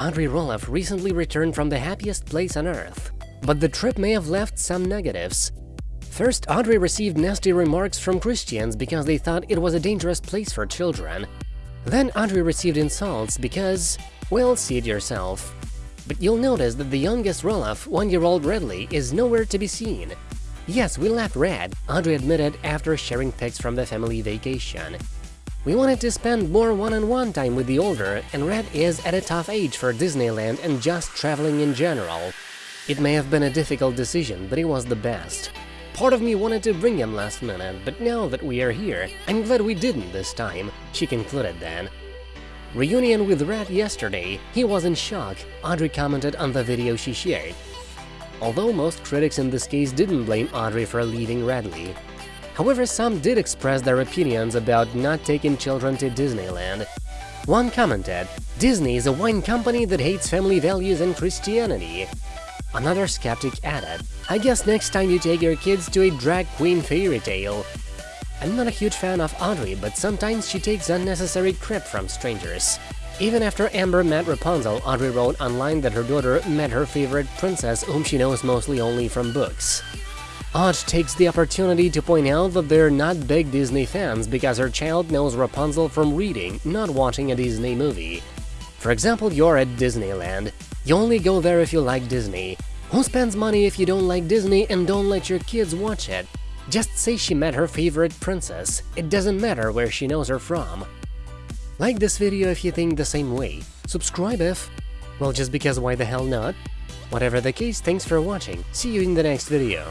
Audrey Roloff recently returned from the happiest place on earth, but the trip may have left some negatives. First, Audrey received nasty remarks from Christians because they thought it was a dangerous place for children. Then Audrey received insults because, well, see it yourself. But you'll notice that the youngest Roloff, one-year-old Redley, is nowhere to be seen. Yes, we left Red, Audrey admitted after sharing pics from the family vacation. We wanted to spend more one-on-one -on -one time with the older, and Red is at a tough age for Disneyland and just traveling in general. It may have been a difficult decision, but it was the best. Part of me wanted to bring him last minute, but now that we are here, I'm glad we didn't this time, she concluded then. Reunion with Red yesterday, he was in shock, Audrey commented on the video she shared. Although most critics in this case didn't blame Audrey for leaving Redley. However, some did express their opinions about not taking children to Disneyland. One commented, Disney is a wine company that hates family values and Christianity. Another skeptic added, I guess next time you take your kids to a drag queen fairy tale. I'm not a huge fan of Audrey, but sometimes she takes unnecessary crap from strangers. Even after Ember met Rapunzel, Audrey wrote online that her daughter met her favorite princess whom she knows mostly only from books. Odd takes the opportunity to point out that they're not big Disney fans because her child knows Rapunzel from reading, not watching a Disney movie. For example, you're at Disneyland. You only go there if you like Disney. Who spends money if you don't like Disney and don't let your kids watch it? Just say she met her favorite princess. It doesn't matter where she knows her from. Like this video if you think the same way. Subscribe if… Well, just because why the hell not? Whatever the case, thanks for watching. See you in the next video.